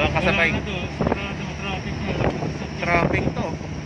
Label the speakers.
Speaker 1: Walang kasabay.
Speaker 2: Wala traffic.
Speaker 1: Traffic to.